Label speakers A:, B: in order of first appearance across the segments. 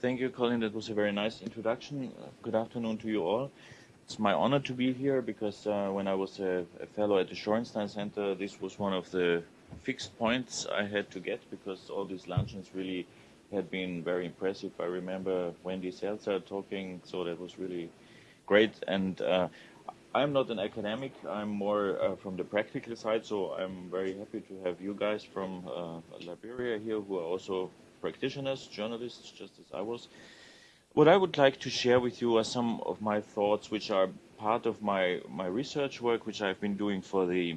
A: Thank you, Colin. That was a very nice introduction. Good afternoon to you all. It's my honor to be here because uh, when I was a, a, fellow at the Shorenstein Center, this was one of the fixed points I had to get because all these luncheons really had been very impressive. I remember Wendy Seltzer talking, so that was really great. And uh, I'm not an academic. I'm more uh, from the practical side, so I'm very happy to have you guys from uh, Liberia here who are also practitioners, journalists, just as I was. What I would like to share with you are some of my thoughts, which are part of my, my research work, which I've been doing for the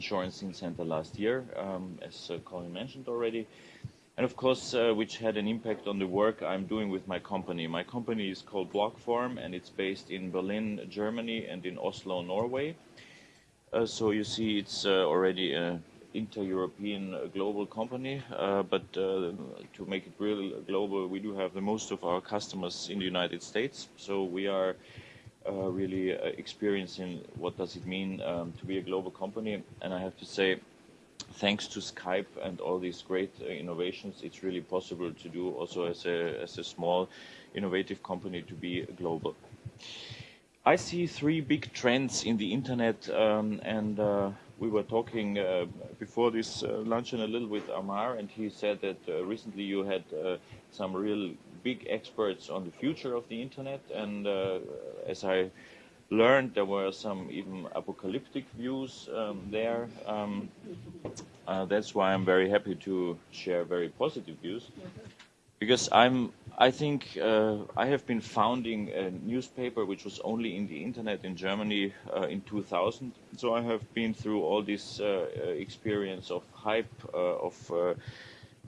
A: Shorenstein Center last year, um, as uh, Colin mentioned already, and of course, uh, which had an impact on the work I'm doing with my company. My company is called Blockform, and it's based in Berlin, Germany, and in Oslo, Norway. Uh, so you see, it's uh, already a inter-European uh, global company, uh, but uh, to make it really global, we do have the most of our customers in the United States. So we are really experiencing what does it mean um, to be a global company. And I have to say, thanks to Skype and all these great innovations, it's really possible to do also as a, as a small innovative company to be global. I see three big trends in the internet um, and uh, we were talking uh, before this uh, luncheon a little with Amar, and he said that uh, recently you had uh, some real big experts on the future of the internet, and uh, as I learned, there were some even apocalyptic views um, there. Um, uh, that's why I'm very happy to share very positive views because I'm, I think uh, I have been founding a newspaper which was only in the internet in Germany uh, in 2000. So I have been through all this uh, uh experience of hype, uh, of uh,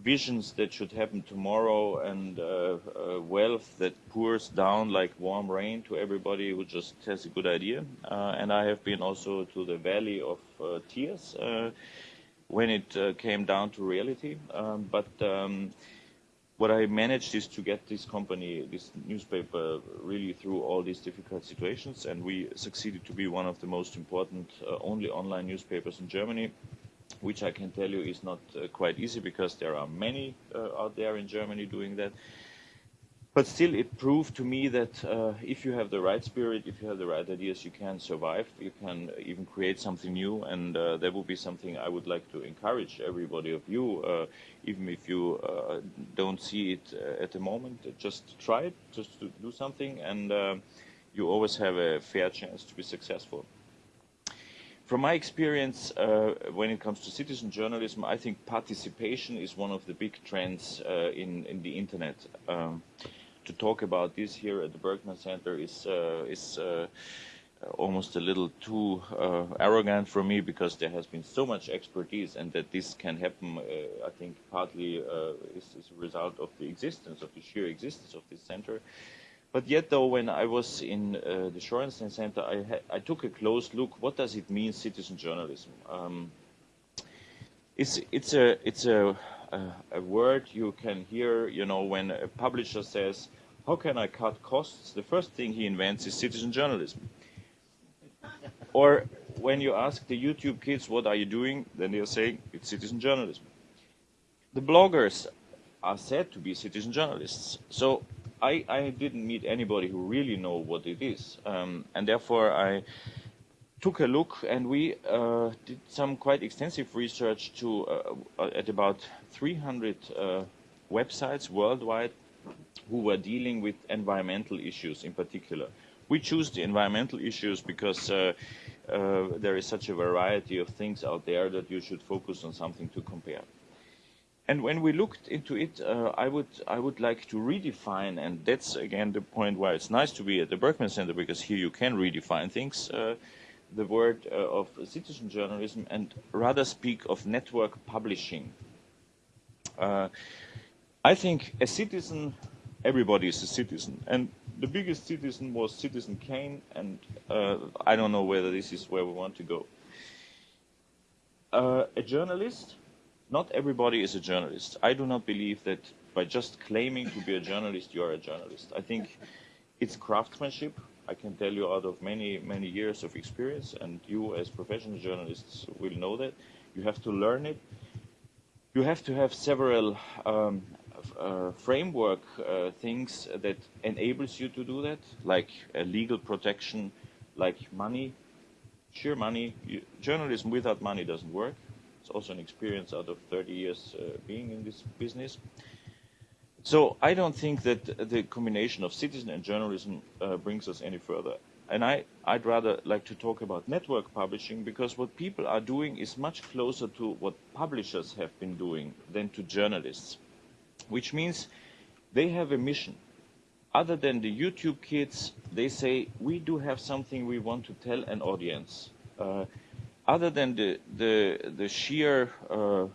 A: visions that should happen tomorrow and wealth that pours down like warm rain to everybody who just has a good idea. and I have been also to the valley of tears when it came down to reality. Um, but um, what I managed is to get this company, this newspaper, really through all these difficult situations, and we succeeded to be one of the most important uh, only online newspapers in Germany, which I can tell you is not uh, quite easy because there are many uh, out there in Germany doing that. But still, it proved to me that uh, if you have the right spirit, if you have the right ideas, you can survive. You can even create something new, and uh, that would be something I would like to encourage everybody of you, uh, even if you uh, don't see it uh, at the moment. Just try it, just to do something, and uh, you always have a fair chance to be successful. From my experience, uh, when it comes to citizen journalism, I think participation is one of the big trends uh, in, in the internet. Um, to talk about this here at the Berkman Center is uh, is uh, almost a little too uh, arrogant for me because there has been so much expertise and that this can happen, uh, I think partly uh, is, is a result of the existence, of the sheer existence of this center. But yet, though, when I was in uh, the Shorenstein Center, I, I took a close look. What does it mean, citizen journalism? Um, it's, it's a, it's a a, word you can hear, you know, when a publisher says, how can I cut costs? The first thing he invents is citizen journalism. or when you ask the YouTube kids, what are you doing? Then they're saying, it's citizen journalism. The bloggers are said to be citizen journalists. So I, I didn't meet anybody who really know what it is. Um, and therefore I took a look and we uh, did some quite extensive research to uh, uh at about 300 uh, websites worldwide who were dealing with environmental issues in particular. We choose the environmental issues because uh, uh, there is such a variety of things out there that you should focus on something to compare. And when we looked into it, uh, I would I would like to redefine, and that's again the point why it's nice to be at the Berkman Center because here you can redefine things. Uh, the word uh, of citizen journalism and rather speak of network publishing. Uh, I think a citizen, everybody is a citizen, and the biggest citizen was Citizen Kane, and uh, I don't know whether this is where we want to go. Uh, a journalist, not everybody is a journalist. I do not believe that by just claiming to be a journalist, you are a journalist. I think it's craftsmanship, I can tell you out of many, many years of experience, and you as professional journalists will know that. You have to learn it. You have to have several um, uh, framework uh, things that enables you to do that, like legal protection, like money, sheer money. You, journalism without money doesn't work. It's also an experience out of 30 years uh, being in this business. So I don't think that the combination of citizen and journalism uh, brings us any further. And I, I'd rather like to talk about network publishing because what people are doing is much closer to what publishers have been doing than to journalists, which means they have a mission. Other than the YouTube kids, they say, we do have something we want to tell an audience. Uh, other than the, the, the sheer uh,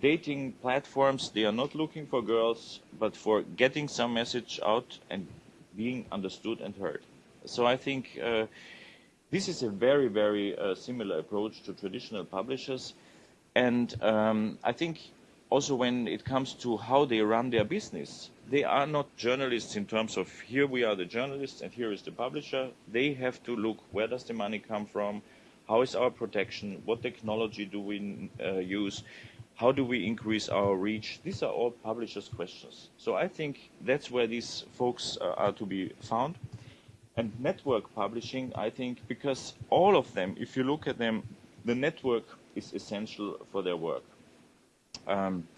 A: dating platforms, they are not looking for girls, but for getting some message out and being understood and heard. So I think uh, this is a very, very uh, similar approach to traditional publishers. And um, I think also when it comes to how they run their business, they are not journalists in terms of here we are the journalists and here is the publisher. They have to look where does the money come from, how is our protection, what technology do we uh, use, how do we increase our reach? These are all publishers' questions. So I think that's where these folks uh, are to be found. And network publishing, I think, because all of them, if you look at them, the network is essential for their work. Um,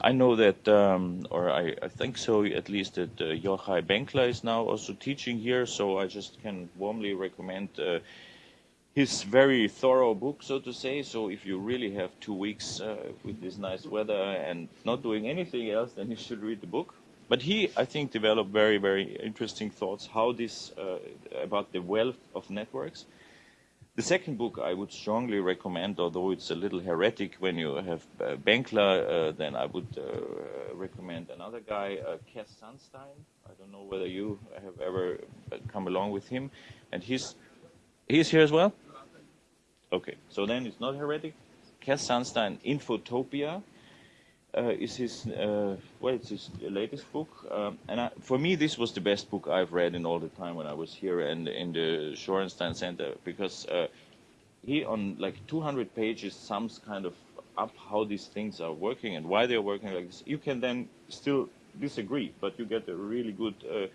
A: I know that, um, or I, I, think so, at least that uh, Yochai Benkler is now also teaching here, so I just can warmly recommend uh, his very thorough book, so to say. So if you really have two weeks uh, with this nice weather and not doing anything else, then you should read the book. But he, I think, developed very, very interesting thoughts how this uh, about the wealth of networks. The second book I would strongly recommend, although it's a little heretic when you have uh, Benkler, uh, then I would uh, recommend another guy, uh, Cass Sunstein. I don't know whether you have ever uh, come along with him. And he's, he's here as well? Okay, so then it's not heretic. Cass Sunstein, Infotopia, uh, is his uh, well, it's his latest book, um, and I, for me, this was the best book I've read in all the time when I was here and in the Shorenstein Center because uh, he, on like 200 pages, sums kind of up how these things are working and why they're working like this. You can then still disagree, but you get a really good uh,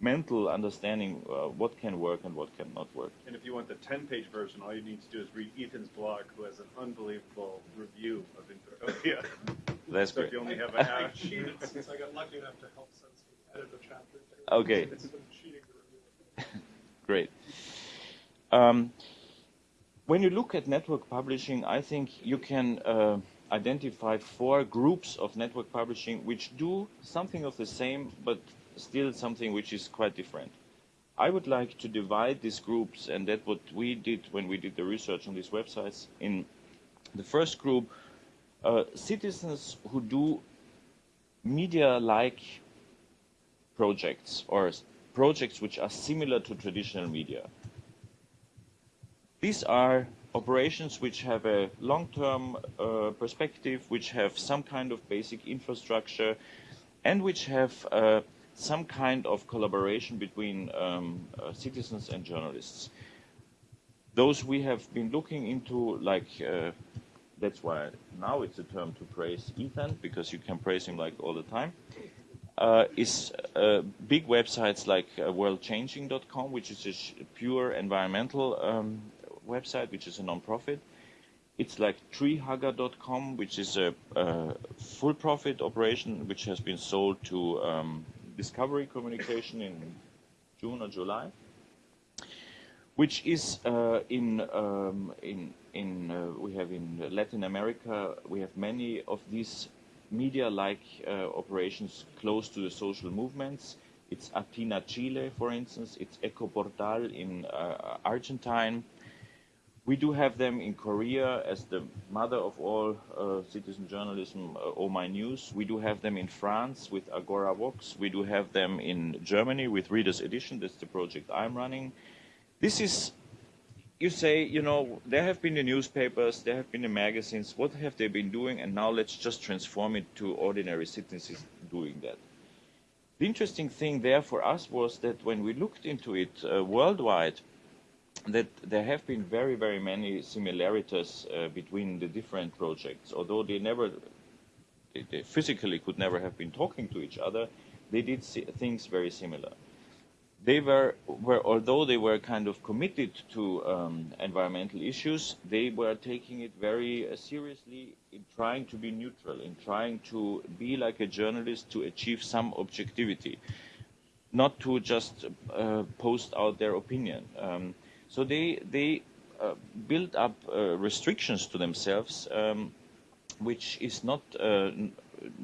A: mental understanding uh, what can work and what cannot work.
B: And if you want the 10-page version, all you need to do is read Ethan's blog, who has an unbelievable review of Infotopia.
A: That's
B: so
A: great.
B: if you only have a half.
C: cheated since I got lucky enough to help Sunstein edit a chapter.
A: Okay.
C: It's been cheating the review.
A: Great. Um, when you look at network publishing, I think you can uh, identify four groups of network publishing which do something of the same, but still something which is quite different. I would like to divide these groups, and that's what we did when we did the research on these websites. In the first group, uh, citizens who do media-like projects or projects which are similar to traditional media. These are operations which have a long-term uh, perspective, which have some kind of basic infrastructure, and which have uh, some kind of collaboration between um, uh, citizens and journalists. Those we have been looking into, like, uh, that's why now it's a term to praise Ethan, because you can praise him like all the time, uh, is uh, big websites like uh, worldchanging.com, which is a pure environmental um, website, which is a non-profit. It's like treehugger.com, which is a, a full profit operation, which has been sold to um, Discovery Communication in June or July, which is uh, in um, in in uh, we have in Latin America we have many of these media-like uh, operations close to the social movements. It's Atina Chile, for instance. It's Ecoportal in uh, Argentine. We do have them in Korea as the mother of all uh, citizen journalism, uh, Oh My News. We do have them in France with Agora Vox. We do have them in Germany with Reader's Edition. That's the project I'm running. This is, you say, you know, there have been the newspapers, there have been the magazines. What have they been doing? And now let's just transform it to ordinary citizens doing that. The interesting thing there for us was that when we looked into it uh, worldwide, that there have been very, very many similarities uh, between the different projects, although they never they, they physically could never have been talking to each other, they did things very similar. They were, were, although they were kind of committed to um, environmental issues, they were taking it very uh, seriously in trying to be neutral, in trying to be like a journalist to achieve some objectivity, not to just uh, post out their opinion. Um, so they, they uh, built up uh, restrictions to themselves um, which is not uh,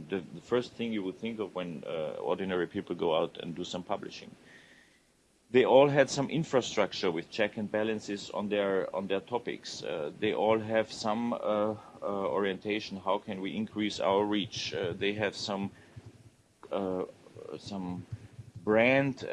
A: the, the, first thing you would think of when uh, ordinary people go out and do some publishing. They all had some infrastructure with check and balances on their on their topics. Uh, they all have some uh, orientation. How can we increase our reach? They have some some brand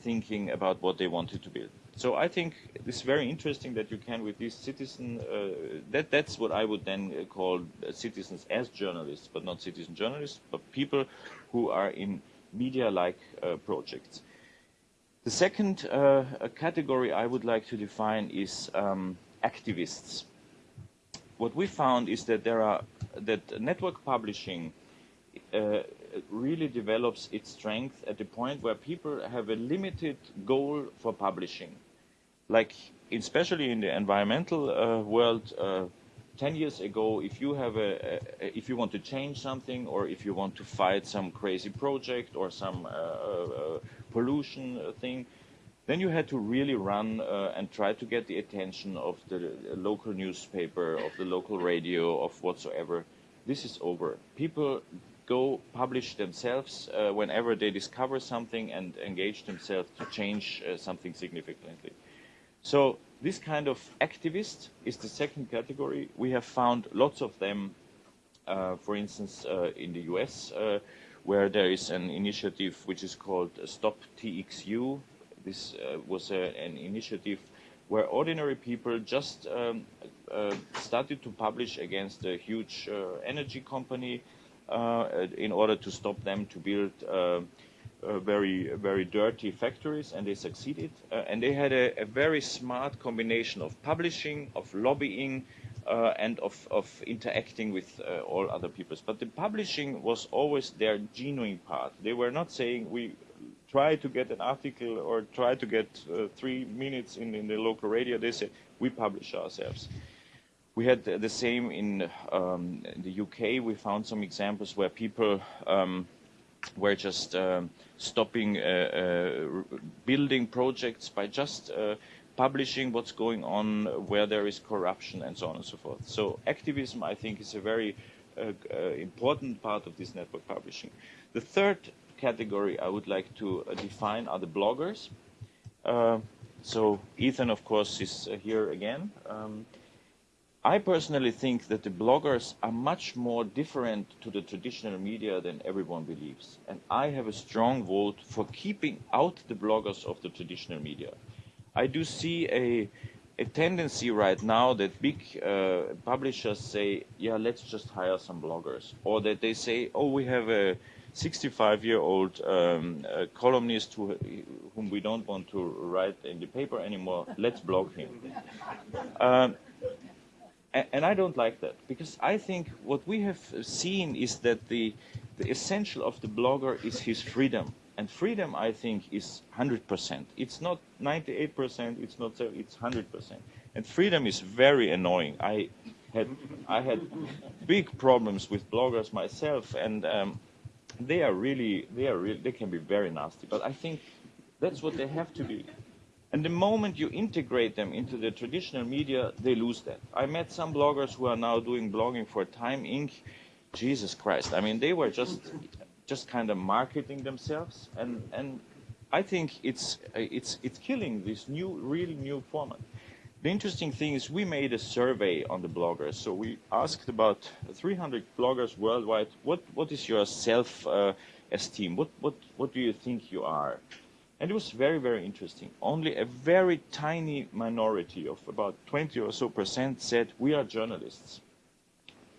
A: thinking about what they wanted to build. So I think it's very interesting that you can, with these citizen, uh, that that's what I would then uh, call citizens as journalists, but not citizen journalists, but people who are in media-like uh, projects. The second uh, category I would like to define is um, activists. What we found is that there are that network publishing uh, really develops its strength at the point where people have a limited goal for publishing like especially in the environmental uh, world, uh, 10 years ago, if you have a, a, if you want to change something or if you want to fight some crazy project or some uh, uh pollution thing, then you had to really run uh, and try to get the attention of the local newspaper, of the local radio, of whatsoever. This is over. People go publish themselves uh, whenever they discover something and engage themselves to change something significantly. So this kind of activist is the second category. We have found lots of them, uh, for instance, uh, in the US, uh, where there is an initiative which is called Stop TXU. This uh, was a, an initiative where ordinary people just um, uh, started to publish against a huge uh, energy company in order to stop them to build uh, very very dirty factories and they succeeded. Uh, and they had a, a, very smart combination of publishing of lobbying uh, and of, of interacting with uh, all other peoples. But the publishing was always their genuine part. They were not saying we try to get an article or try to get uh, three minutes in, in the local radio. They said we publish ourselves. We had the same in, um, in the UK. We found some examples where people um, were just um, stopping uh, uh, building projects by just uh, publishing what's going on, where there is corruption, and so on and so forth. So activism, I think, is a very uh, uh, important part of this network publishing. The third category I would like to uh, define are the bloggers. so Ethan, of course, is here again. Um, I personally think that the bloggers are much more different to the traditional media than everyone believes. And I have a strong vote for keeping out the bloggers of the traditional media. I do see a, a tendency right now that big uh, publishers say, yeah, let's just hire some bloggers. Or that they say, oh, we have a 65-year-old um, uh, columnist who, whom we don't want to write in the paper anymore, let's blog him. Um, and I don't like that because I think what we have seen is that the, the essential of the blogger is his freedom. And freedom, I think, is 100%. It's not 98%, it's not so, it's 100%. And freedom is very annoying. I had, I had big problems with bloggers myself, and um, they are really, they are really, they can be very nasty. But I think that's what they have to be. And the moment you integrate them into the traditional media, they lose that. I met some bloggers who are now doing blogging for Time Inc. Jesus Christ. I mean, they were just, just kind of marketing themselves. And, and I think it's, it's, it's killing this new, really new format. The interesting thing is we made a survey on the bloggers. So we asked about 300 bloggers worldwide, what, what is your self-esteem? Uh, what, what, what do you think you are? And it was very, very interesting. Only a very tiny minority of about 20 or so percent said, we are journalists.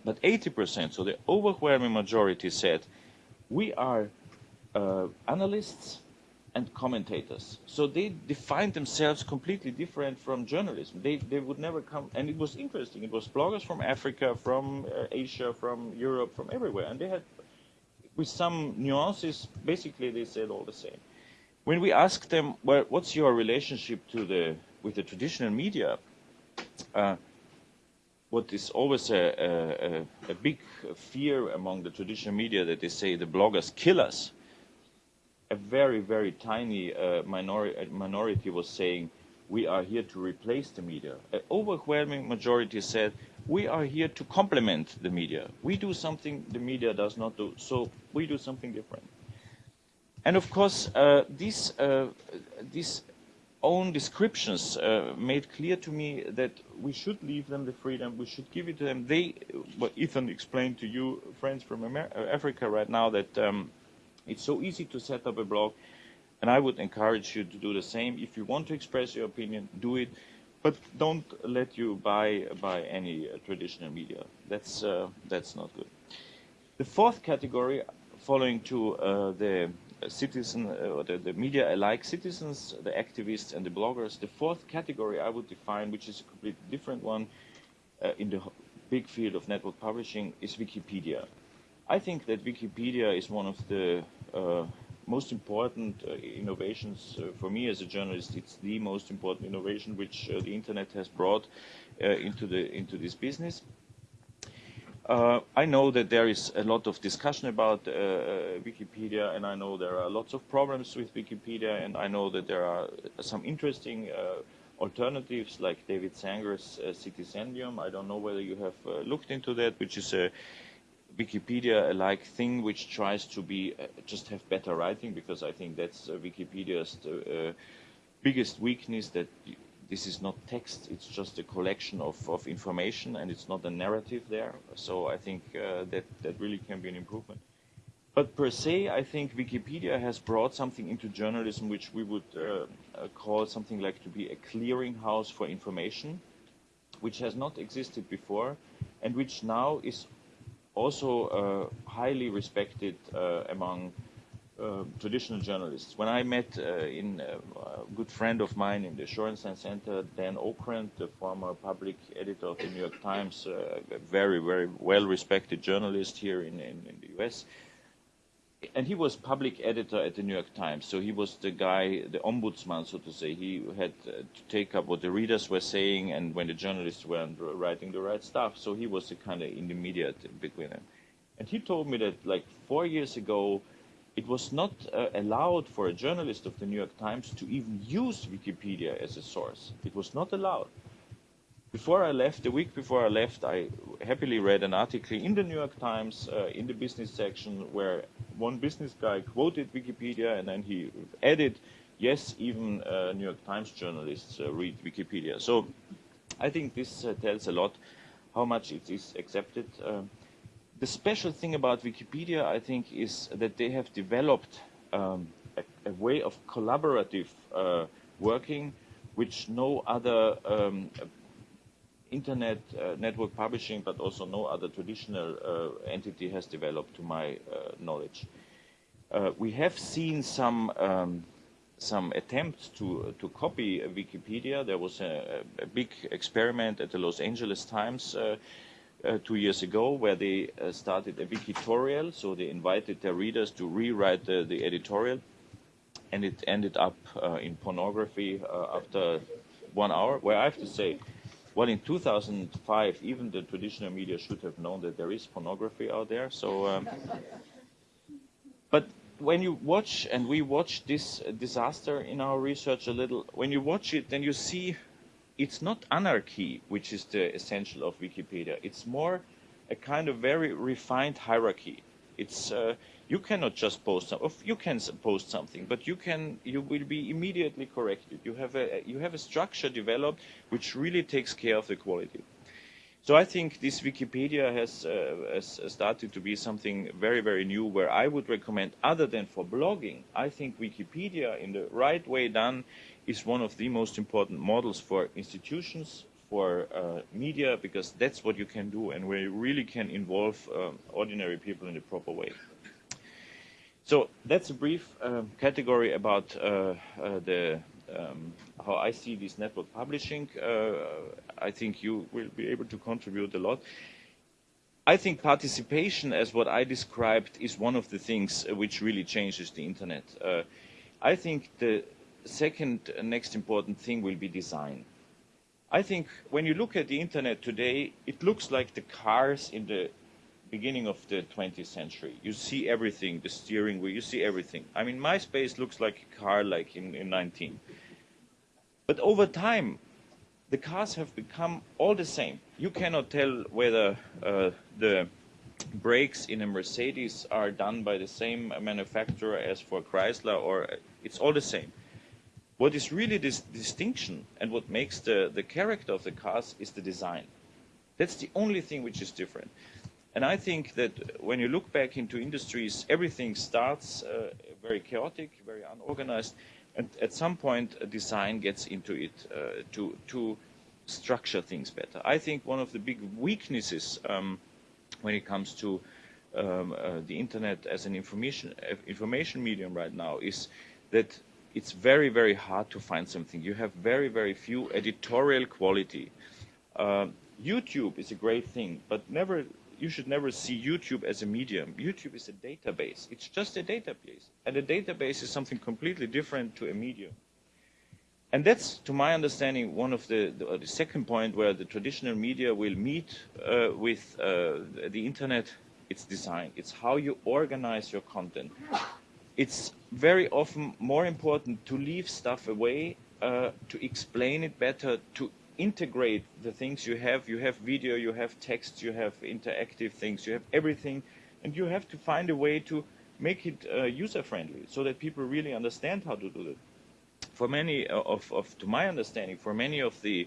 A: But 80%, so the overwhelming majority said, we are uh, analysts, and commentators. So they defined themselves completely different from journalism. They, they would never come, and it was interesting. It was bloggers from Africa, from uh, Asia, from Europe, from everywhere, and they had, with some nuances, basically they said all the same. When we ask them, well, what's your relationship to the with the traditional media? Uh, what is always a, a, a big fear among the traditional media that they say the bloggers kill us a very, very tiny uh, minori minority was saying, we are here to replace the media. An overwhelming majority said, we are here to complement the media. We do something the media does not do, so we do something different. And of course, uh, these, uh, these own descriptions uh, made clear to me that we should leave them the freedom, we should give it to them. They, what Ethan explained to you, friends from Africa right now, that um, it's so easy to set up a blog, and I would encourage you to do the same. If you want to express your opinion, do it, but don't let you buy by any uh, traditional media. That's uh, that's not good. The fourth category, following to uh, the citizen uh, or the, the media alike citizens, the activists and the bloggers. The fourth category I would define, which is a completely different one uh, in the big field of network publishing, is Wikipedia. I think that Wikipedia is one of the uh, most important uh, innovations uh, for me as a journalist. It's the most important innovation which uh, the internet has brought into the into this business. Uh, I know that there is a lot of discussion about Wikipedia, and I know there are lots of problems with Wikipedia, and I know that there are some interesting alternatives like David Sanger's Citizendium. I don't know whether you have looked into that, which is a Wikipedia-like thing which tries to be uh, just have better writing because I think that's uh, Wikipedia's uh, biggest weakness that this is not text, it's just a collection of, of information and it's not a narrative there. So I think uh, that, that really can be an improvement. But per se, I think Wikipedia has brought something into journalism which we would uh, uh, call something like to be a clearinghouse for information, which has not existed before and which now is also uh, highly respected uh, among uh, traditional journalists. When I met uh, in uh, a good friend of mine in the Shorenstein Center, Dan Okrent, the former public editor of the New York Times, uh, a very, very well-respected journalist here in, in, in the U.S., and he was public editor at the New York Times, so he was the guy, the ombudsman, so to say. He had uh, to take up what the readers were saying, and when the journalists weren't writing the right stuff, so he was the kind of intermediate between them. And he told me that, like four years ago, it was not uh, allowed for a journalist of the New York Times to even use Wikipedia as a source. It was not allowed. Before I left, a week before I left, I happily read an article in the New York Times uh, in the business section where one business guy quoted Wikipedia and then he added, yes, even uh, New York Times journalists uh, read Wikipedia. So I think this uh, tells a lot how much it is accepted. Uh, the special thing about Wikipedia, I think, is that they have developed um, a, a, way of collaborative uh, working which no other um, internet uh, network publishing, but also no other traditional uh, entity has developed to my uh, knowledge. Uh, we have seen some um, some attempts to to copy Wikipedia. There was a, a, big experiment at the Los Angeles Times uh, uh, two years ago where they started a Wikitorial. So they invited their readers to rewrite the, the editorial, and it ended up in pornography after one hour. Where I have to say well, in 2005, even the traditional media should have known that there is pornography out there. So, um, but when you watch, and we watch this disaster in our research a little, when you watch it, then you see it's not anarchy, which is the essential of Wikipedia. It's more a kind of very refined hierarchy. It's uh, you cannot just post you can post something, but you can you will be immediately corrected. You have a you have a structure developed which really takes care of the quality. So I think this Wikipedia has, uh, has started to be something very, very new where I would recommend, other than for blogging, I think Wikipedia in the right way done is one of the most important models for institutions, for uh, media, because that's what you can do and where you really can involve um, ordinary people in a proper way. So that's a brief um, category about uh, uh, the um, how I see this network publishing. Uh, I think you will be able to contribute a lot. I think participation, as what I described, is one of the things which really changes the internet. Uh, I think the second next important thing will be design. I think when you look at the internet today, it looks like the cars in the beginning of the 20th century. You see everything, the steering wheel, you see everything. I mean, MySpace looks like a car like in, in 19. But over time, the cars have become all the same. You cannot tell whether uh, the brakes in a Mercedes are done by the same manufacturer as for Chrysler, or it's all the same. What is really this distinction and what makes the, the character of the cars is the design. That's the only thing which is different. And I think that when you look back into industries, everything starts uh, very chaotic, very unorganized, and at some point design gets into it uh, to, to structure things better. I think one of the big weaknesses um, when it comes to um, uh, the internet as an information, uh, information medium right now is that it's very, very hard to find something. You have very, very few editorial quality. Uh, YouTube is a great thing, but never you should never see YouTube as a medium. YouTube is a database. It's just a database. And a database is something completely different to a medium. And that's, to my understanding, one of the, the, the second point where the traditional media will meet uh, with uh, the internet. It's design. It's how you organize your content. It's very often more important to leave stuff away, uh, to explain it better, to integrate the things you have. You have video, you have text, you have interactive things, you have everything, and you have to find a way to make it uh, user friendly so that people really understand how to do it. For many uh, of, of to my understanding, for many of the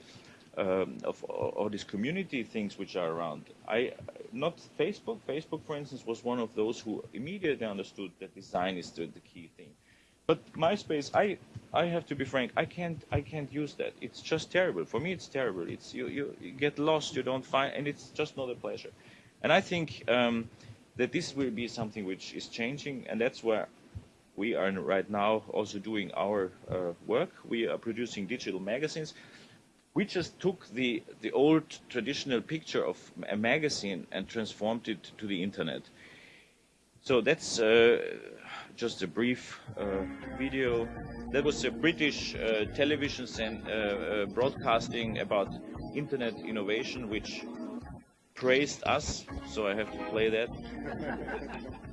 A: um, of all these community things which are around, I not Facebook. Facebook, for instance, was one of those who immediately understood that design is the, key thing. But MySpace, I I have to be frank. I can't I can't use that. It's just terrible. For me, it's terrible. It's you you, you get lost. You don't find, and it's just not a pleasure. And I think um, that this will be something which is changing, and that's where we are right now also doing our uh, work. We are producing digital magazines. We just took the the old traditional picture of a magazine and transformed it to the internet. So that's. Uh, just a brief uh, video. That was a British uh, television uh, uh, broadcasting about internet innovation, which praised us. So I have to play that.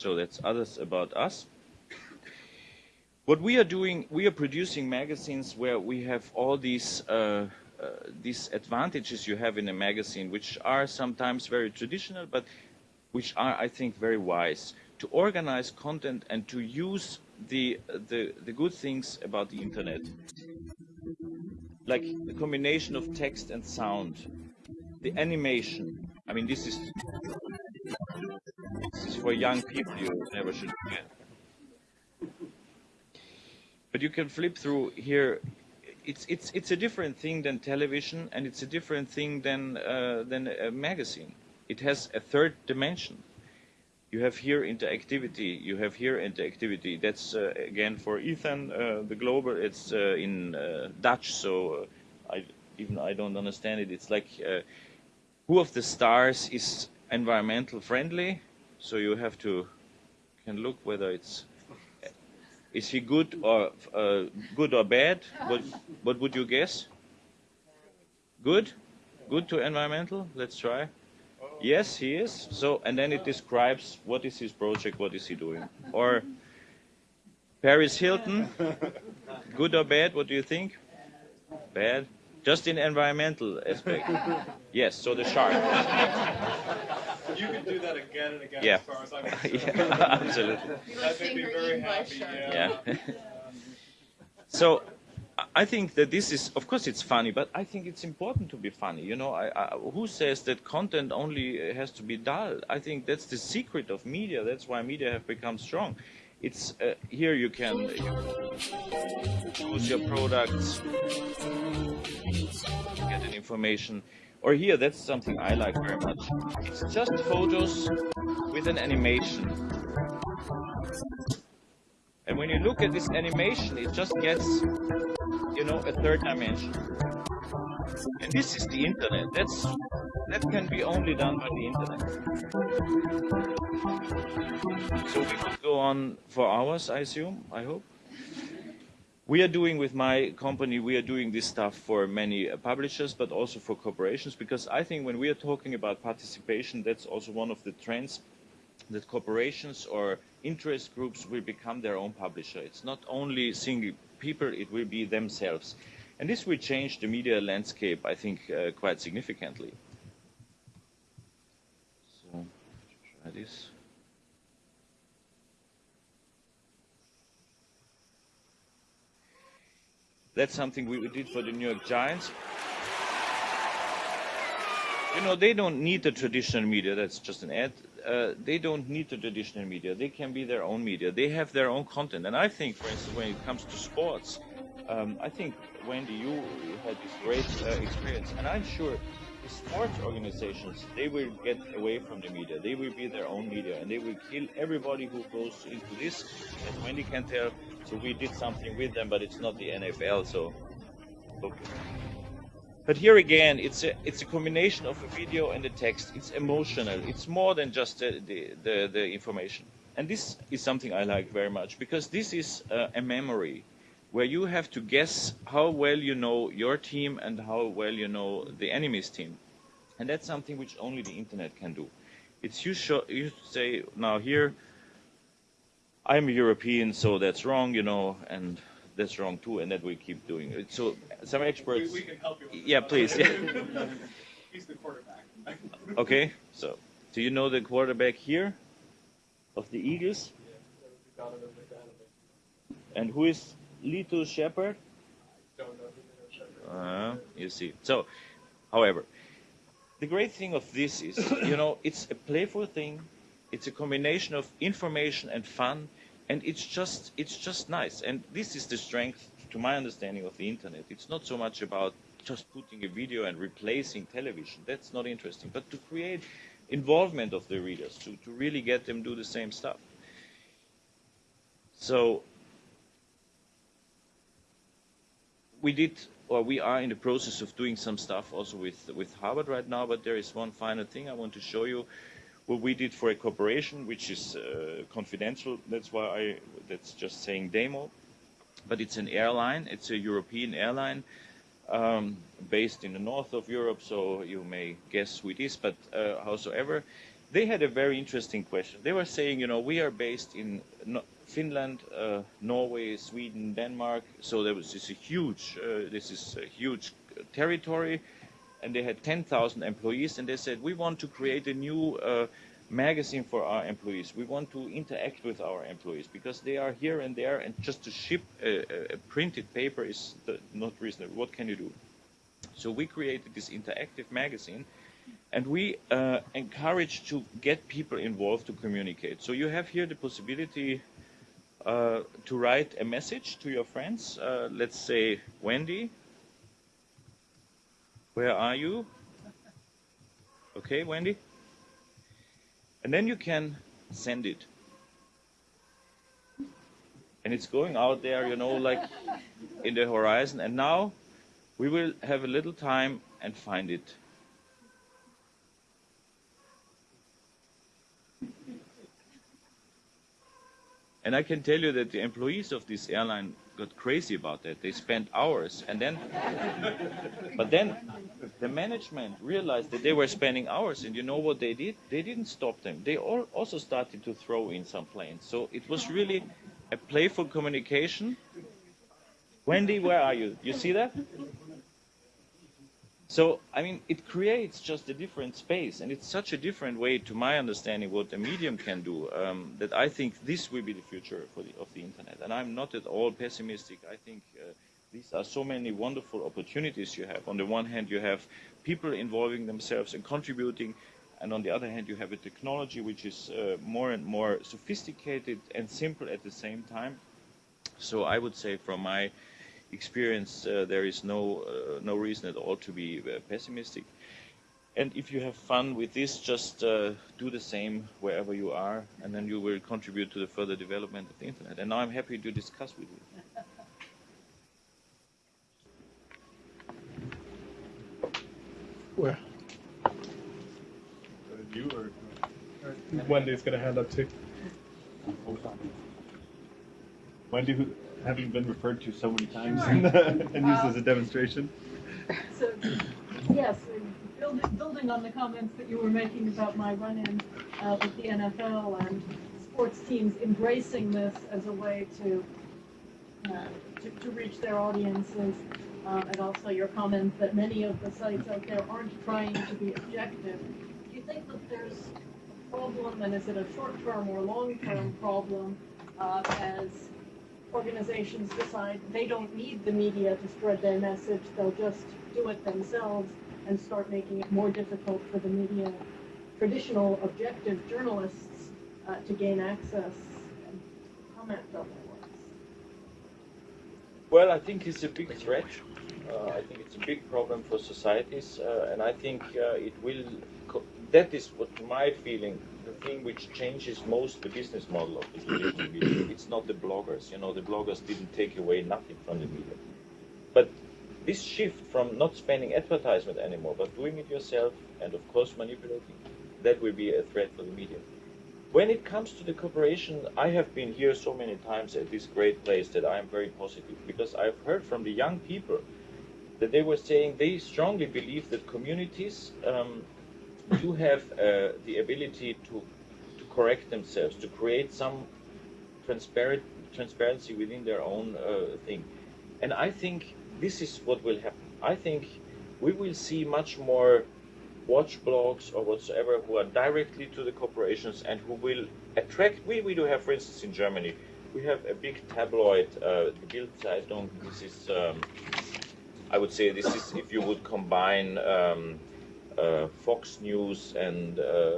A: So that's others about us. What we are doing, we are producing magazines where we have all these uh, uh, these advantages you have in a magazine, which are sometimes very traditional, but which are, I think, very wise to organize content and to use the the, the good things about the internet like the combination of text and sound, the animation. I mean, this is this is for young people. You never should forget. But you can flip through here. It's it's it's a different thing than television, and it's a different thing than uh, than a magazine. It has a third dimension you have here interactivity, you have here interactivity. That's uh, again for Ethan, uh, the global, it's uh, in uh, Dutch, so uh, I, even I don't understand it. It's like who of the stars is environmental friendly, so you have to can look whether it's is he good or uh, good or bad. What what would you guess? Good, good to environmental. Let's try. Yes, he is. So, and then it describes what is his project, what is he doing, or Paris Hilton, good or bad? What do you think? Bad. Just in environmental aspect. Yes. So the shark.
C: You can do that again and again
A: Yeah.
C: as far as I'm concerned.
A: yeah, absolutely.
C: That
D: You
C: made
D: were
C: me very
D: eaten by
C: happy. Yeah.
A: Yeah. so I- I think that this is, of course, it's funny, but I think it's important to be funny. You know, I, I, who says that content only has to be dull? I think that's the secret of media. That's why media have become strong. It's uh, here you can choose your products, get an information, or here that's something I like very much. It's just photos with an animation. And when you look at this animation, it just gets, you know, a third dimension. And this is the internet. That's that can be only done by the internet. So we could go on for hours, I assume. I hope. We are doing with my company, we are doing this stuff for many uh, publishers, but also for corporations, because I think when we are talking about participation, that's also one of the trends that corporations or interest groups will become their own publisher. It's not only single people, it will be themselves. And this will change the media landscape, I think, uh, quite significantly. So, try this. That's something we did for the New York Giants. You know, they don't need the traditional media. That's just an ad. Uh, they don't need the traditional media. They can be their own media. They have their own content. And I think, for instance, when it comes to sports, um, I think, Wendy, you had this great uh, experience. And I'm sure sports organizations, they will get away from the media. They will be their own media. And they will kill everybody who goes into this. As Wendy can tell, so we did something with them, but it's not the NFL. So, okay. But here again, it's a it's a combination of a video and a text. It's emotional. It's more than just the the, the, the information. And this is something I like very much because this is uh, a memory where you have to guess how well you know your team and how well you know the enemy's team. And that's something which only the internet can do. It's you, show, you say now here, I'm a European, so that's wrong, you know, and that's wrong too, and that we keep doing it. So some experts.
C: we can help you.
A: Yeah,
C: that.
A: please, yeah.
C: He's the quarterback.
A: Okay, so do you know the quarterback here of the Eagles?
C: McNabb.
A: And who is Lito Sheppard?
C: Don't know who they are.
A: Uh, you see. So, however, the great thing of this is, you know, it's a playful thing. It's a combination of information and fun, and it's just it's just nice. And this is the strength, to my understanding, of the internet. It's not so much about just putting a video and replacing television. That's not interesting. But to create involvement of the readers, to, to really get them do the same stuff. So we did or we are in the process of doing some stuff also with with Harvard right now. But there is one final thing I want to show you. What we did for a corporation, which is uh, confidential. That's why I. That's just saying demo. But it's an airline. It's a European airline um, based in the north of Europe. So you may guess who it is. But uh, howsoever, they had a very interesting question. They were saying, you know, we are based in Finland, uh, Norway, Sweden, Denmark. So there was this a huge, uh, this is a huge territory, and they had 10,000 employees. And they said, we want to create a new uh, magazine for our employees. We want to interact with our employees because they are here and there, and just to ship a, a- printed paper is the, not reasonable. What can you do? So we created this interactive magazine and we uh, encourage to get people involved to communicate. So you have here the possibility uh, to write a message to your friends. Uh, let's say, Wendy, where are you? Okay, Wendy? And then you can send it. And it's going out there, you know, like in the horizon. And now we will have a little time and find it. And I can tell you that the employees of this airline got crazy about that. They spent hours, and then, but then, the management realized that they were spending hours, and you know what they did? They didn't stop them. They all also started to throw in some planes. So it was really a playful communication. Wendy, where are you? You see that? So, I mean, it creates just a different space, and it's such a different way, to my understanding, what a medium can do, um, that I think this will be the future for the, of the internet. And I'm not at all pessimistic. I think uh, these are so many wonderful opportunities you have. On the one hand, you have people involving themselves and contributing, and on the other hand, you have a technology which is uh, more and more sophisticated and simple at the same time. So I would say, from my experience, uh, there is no uh, no reason at all to be uh, pessimistic. And if you have fun with this, just uh, do the same wherever you are, and then you will contribute to the further development of the internet. And now I'm happy to discuss with you.
C: Where?
B: You or?
C: Wendy's got a hand up too.
B: Wendy, who, having been referred to so many times and, and used as a demonstration.
D: So, yes, building, building on the comments that you were making about my run-in uh, with the NFL and sports teams embracing this as a way to uh, to, to reach their audiences, uh, and also your comment that many of the sites out there aren't trying to be objective. Do you think that there's a problem, and is it a short-term or long-term problem, uh, as organizations decide they don't need the media to spread their message, they'll just do it themselves and start making it more difficult for the media, traditional objective journalists, uh, to gain access and comment on their works.
A: Well, I think it's a big threat. Uh, I think it's a big problem for societies, uh, and I think uh, it will. That is what my feeling. The thing which changes most the business model of the traditional media. It's not the bloggers. You know, the bloggers didn't take away nothing from the media, but this shift from not spending advertisement anymore, but doing it yourself, and of course manipulating, that will be a threat for the media. When it comes to the cooperation, I have been here so many times at this great place that I am very positive because I've heard from the young people that they were saying they strongly believe that communities um, do have uh, the ability to, to correct themselves, to create some transparent, transparency within their own uh, thing. And I think this is what will happen. I think we will see much more watch blogs or whatsoever who are directly to the corporations and who will attract. We, we do have, for instance, in Germany, we have a big tabloid, uh, Bild Zeitung. This is, um, I would say, this is if you would combine um, uh, Fox News and uh,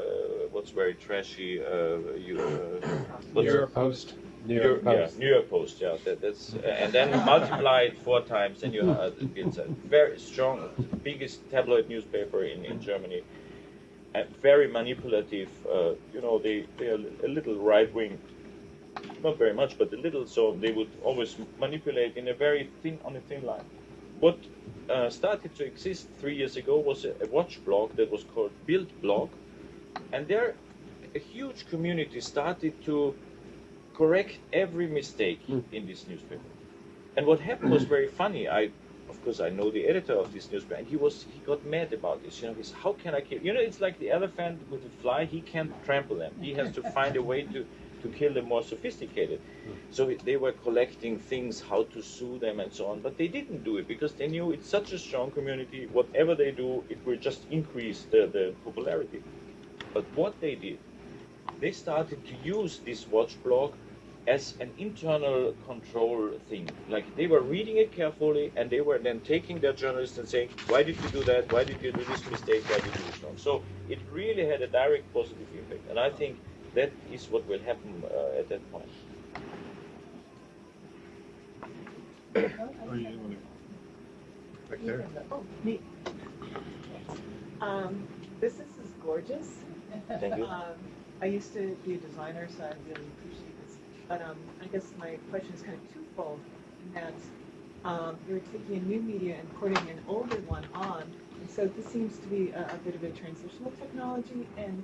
A: what's very trashy, uh, you, uh,
C: New York Post. New
A: New-
C: York Post.
A: Yeah, New York Post. Yeah, that, that's and then multiply it four times, and you have it's a very strong, biggest tabloid newspaper in, in Germany, and very manipulative. Uh, you know, they they are a little right wing, not very much, but a little. So they would always manipulate in a very thin on a thin line. What uh, started to exist three years ago was a, a watch blog that was called Build Blog, and there a huge community started to correct every mistake in this newspaper. And what happened was very funny. I, of course, I know the editor of this newspaper, and he was he got mad about this. You know, he's how can I kill? You know, it's like the elephant with the fly. He can't trample them. He has to find a way to to kill the more sophisticated. Hmm. So they were collecting things, how to sue them, and so on. But they didn't do it because they knew it's such a strong community. Whatever they do, it will just increase the, the popularity. But what they did, they started to use this watch blog as an internal control thing. Like they were reading it carefully and they were then taking their journalists and saying, why did you do that? Why did you do this mistake? Why did you do this wrong? So it really had a direct positive impact. And I think that is what will happen uh, at that point.
B: Oh, you didn't. Back there.
D: Oh, me.
E: Um, this is is gorgeous.
A: Thank you.
E: Um, I used to be a designer, so I really appreciate this. But um, I guess my question is kind of twofold, in that um, you're taking a new media and putting an older one on, and so this seems to be a, a bit of a transitional technology, and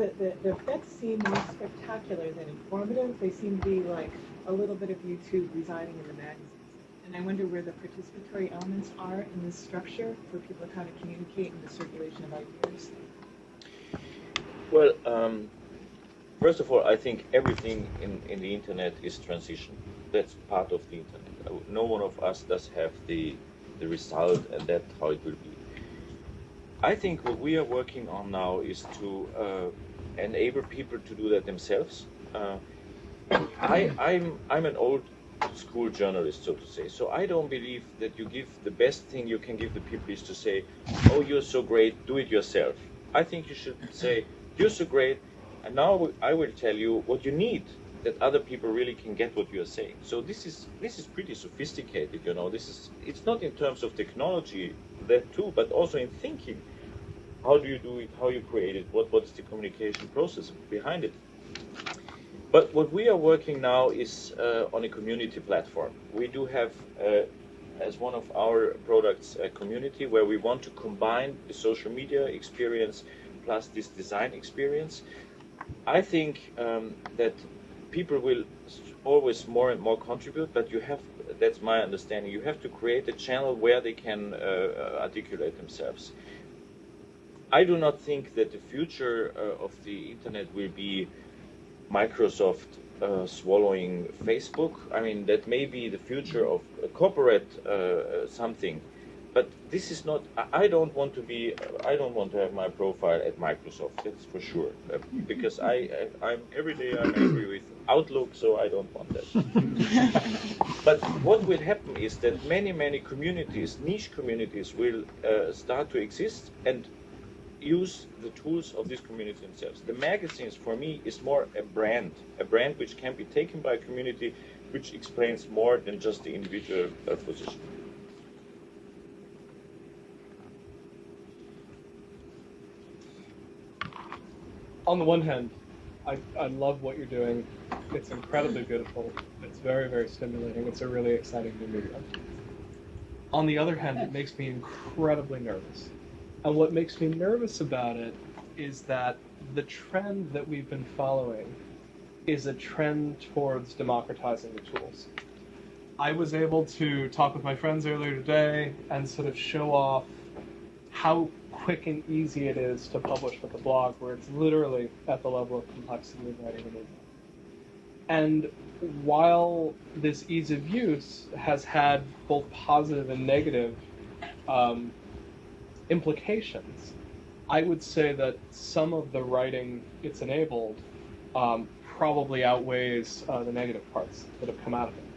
E: the, the, the effects seem more spectacular than informative. They seem to be like a little bit of YouTube residing in the magazines. And I wonder where the participatory elements are in this structure for people to kind of communicate in the circulation of ideas.
A: Well, um, First of all, I think everything in, in the internet is transition. That's part of the internet. No one of us does have the, the result, and that's how it will be. I think what we are working on now is to uh, enable people to do that themselves. Uh, I, I'm, I'm an old school journalist, so to say. So I don't believe that you give the best thing you can give the people is to say, "Oh, you're so great, do it yourself." I think you should say, "You're so great, and now I will tell you what you need." That other people really can get what you are saying. So this is this is pretty sophisticated, you know. This is it's not in terms of technology that too, but also in thinking. How do you do it? How you create it? What what is the communication process behind it? But what we are working now is uh, on a community platform. We do have, uh, as one of our products, a community where we want to combine the social media experience plus this design experience. I think um, that people will always more and more contribute, but you have, that's my understanding, you have to create a channel where they can uh, articulate themselves. I do not think that the future uh, of the internet will be Microsoft uh, swallowing Facebook. I mean, that may be the future of a corporate uh, something, but this is not. I- don't want to be. I don't want to have my profile at Microsoft. That's for sure. Uh, because I, I, I'm every day I'm angry with Outlook, so I don't want that. but what will happen is that many, many communities, niche communities, will uh, start to exist and use the tools of this community themselves. The magazines, for me, is more a brand, a brand which can be taken by a community, which explains more than just the individual uh, position.
C: On the one hand, I, I love what you're doing. It's incredibly beautiful. It's very, very stimulating. It's a really exciting new medium. On the other hand, it makes me incredibly nervous. And what makes me nervous about it is that the trend that we've been following is a trend towards democratizing the tools. I was able to talk with my friends earlier today and sort of show off how quick and easy it is to publish with a blog, where it's literally at the level of complexity of writing an email. And while this ease of use has had both positive and negative um, implications, I would say that some of the writing it's enabled um, probably outweighs uh, the negative parts that have come out of it.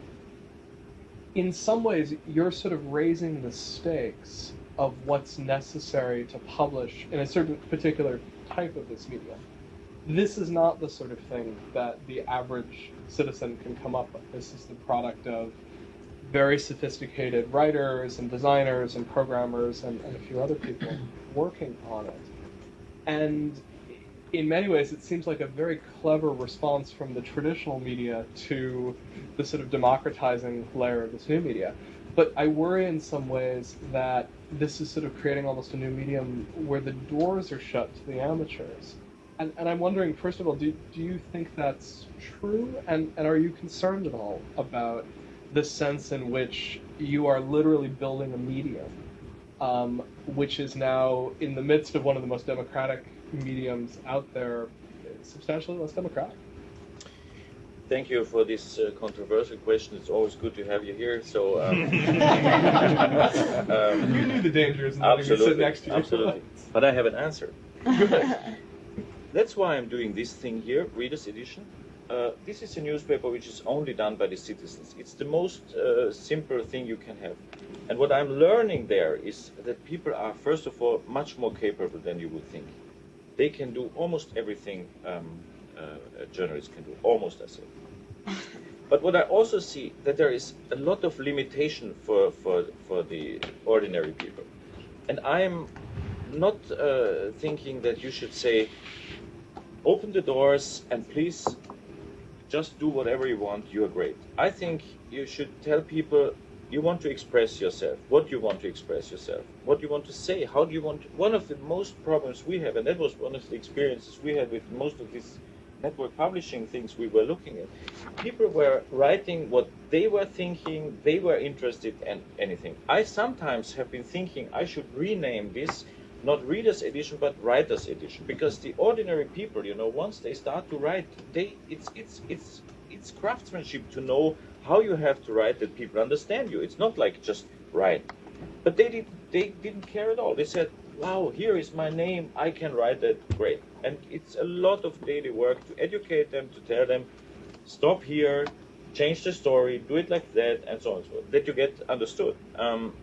C: In some ways, you're sort of raising the stakes of what's necessary to publish in a certain particular type of this media. This is not the sort of thing that the average citizen can come up with. This is the product of very sophisticated writers and designers and programmers and, and a few other people working on it. And in many ways, it seems like a very clever response from the traditional media to the sort of democratizing layer of this new media. But I worry in some ways that this is sort of creating almost a new medium where the doors are shut to the amateurs. And, and I'm wondering, first of all, do, do you think that's true? And, and are you concerned at all about the sense in which you are literally building a medium, um, which is now in the midst of one of the most democratic mediums out there, substantially less democratic?
A: Thank you for this uh, controversial question. It's always good to have you here. So, um, um,
C: you knew the dangers of letting me sit
A: absolutely,
C: next to you.
A: absolutely. But I have an answer.
C: Good.
A: That's why I'm doing this thing here, Reader's Edition. Uh, this is a newspaper which is only done by the citizens. It's the most uh, simple thing you can have. And what I'm learning there is that people are, first of all, much more capable than you would think. They can do almost everything um, uh, a journalist can do, almost I say. But what I also see that there is a lot of limitation for, for, for the ordinary people. And I'm not uh, thinking that you should say, open the doors and please just do whatever you want, you're great. I think you should tell people you want to express yourself, what you want to express yourself, what you want to say, how do you want to. One of the most problems we have, and that was one of the experiences we had with most of these network publishing things we were looking at, people were writing what they were thinking, they were interested in anything. I sometimes have been thinking I should rename this not readers edition but writers edition. Because the ordinary people you know once they start to write they it's it's it's it's craftsmanship to know how you have to write that people understand you. It's not like just write. But they did they didn't care at all. They said wow here is my name. I can write that. Great. And it's a lot of daily work to educate them to tell them stop here change the story do it like that and so on and so forth. That you get understood. Um,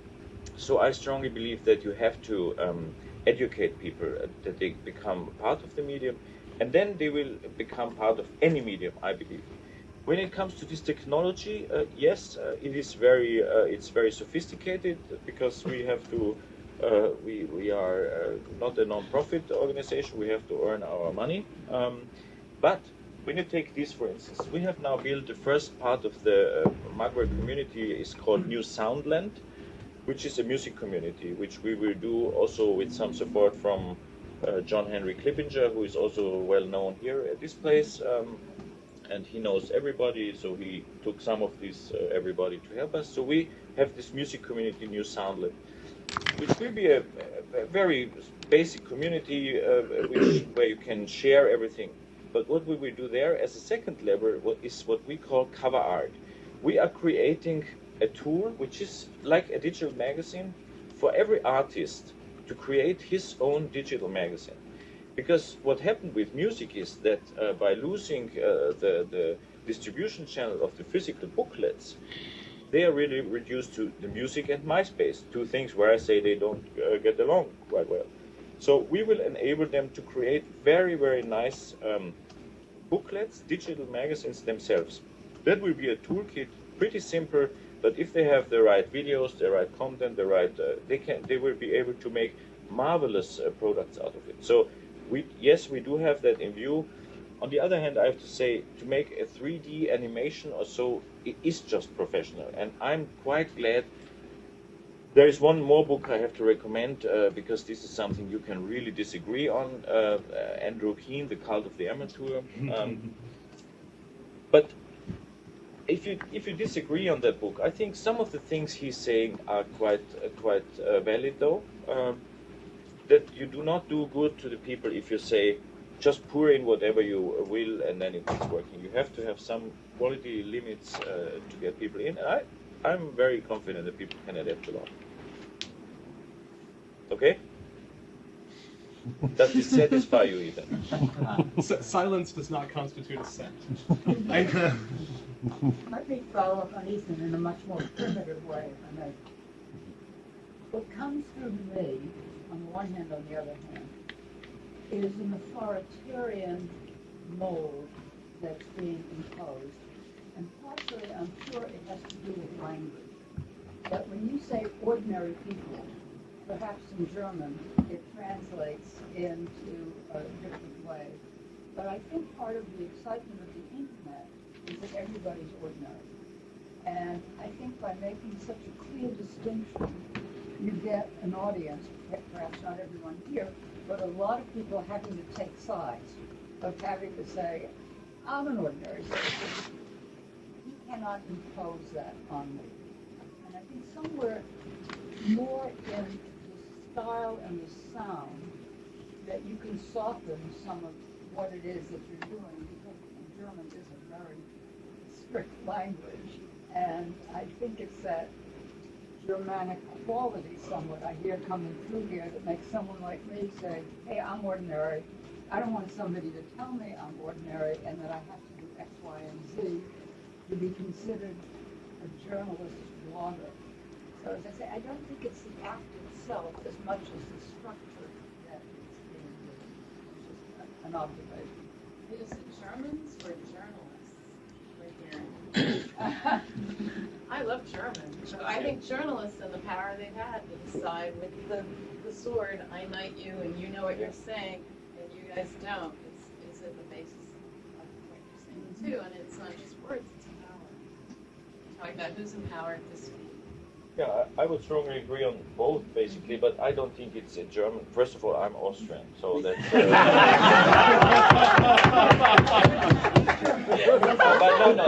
A: so I strongly believe that you have to um, educate people uh, that they become part of the medium, and then they will become part of any medium. I believe. When it comes to this technology, uh, yes, uh, it is very uh, it's very sophisticated because we have to. Uh, we, we are uh, not a non-profit organization. We have to earn our money. Um, but when you take this, for instance, we have now built the first part of the uh, community is called New Soundland which is a music community, which we will do also with some support from uh, John Henry Clippinger, who is also well known here at this place. Um, and he knows everybody, so he took some of this uh, everybody to help us. So we have this music community, New Soundland, which will be a, a very basic community uh, which, where you can share everything. But what we will do there as a second level is what we call cover art. We are creating a tool which is like a digital magazine for every artist to create his own digital magazine. Because what happened with music is that uh, by losing uh, the, the distribution channel of the physical booklets, they are really reduced to the music and MySpace, two things where I say they don't uh, get along quite well. So we will enable them to create very, very nice um, booklets, digital magazines themselves. That will be a toolkit, pretty simple, but if they have the right videos, the right content, the right, uh, they can, they will be able to make marvelous uh, products out of it. So, we yes, we do have that in view. On the other hand, I have to say, to make a 3D animation or so, it is just professional, and I'm quite glad. There is one more book I have to recommend uh, because this is something you can really disagree on. Uh, uh, Andrew Keen, The Cult of the Amateur. Um, but if you if you disagree on that book, I think some of the things he's saying are quite uh, quite uh, valid, though. Um, that you do not do good to the people if you say just pour in whatever you will and then it's working. You have to have some quality limits uh, to get people in. And I I'm very confident that people can adapt a lot. Okay. Does this satisfy you, Ethan?
C: S- silence does not constitute assent. I,
F: Let me follow up on Ethan in a much more primitive way, if I may. What comes through me, on the one hand, on the other hand, is an authoritarian mold that's being imposed. And partially, I'm sure it has to do with language. But when you say ordinary people, perhaps in German, it translates into a different way. But I think part of the excitement of the that everybody's ordinary. And I think by making such a clear distinction, you get an audience, perhaps not everyone here, but a lot of people having to take sides, of having to say, I'm an ordinary citizen. You cannot impose that on me. And I think somewhere more in the style and the sound that you can soften some of what it is that you're doing because German is a very strict language. And I think it's that Germanic quality somewhat I hear coming through here that makes someone like me say, hey, I'm ordinary. I don't want somebody to tell me I'm ordinary and that I have to do X, Y, and Z to be considered a journalist blogger. So as I say, I don't think it's the act itself as much as the structure that it's being used. It's just an observation.
G: Is it Germans or journalists? I love German. So I think journalists and the power they've had to decide with the, the sword, I knight you and you know what you're saying and you guys don't. It's, is at the basis of what you're saying too. And it's not just words, it's power. Talking about who's empowered to speak.
A: Yeah, I I would strongly agree on both, basically, but I don't think it's a German. First of all, I'm Austrian, so that's. Uh, but no, no,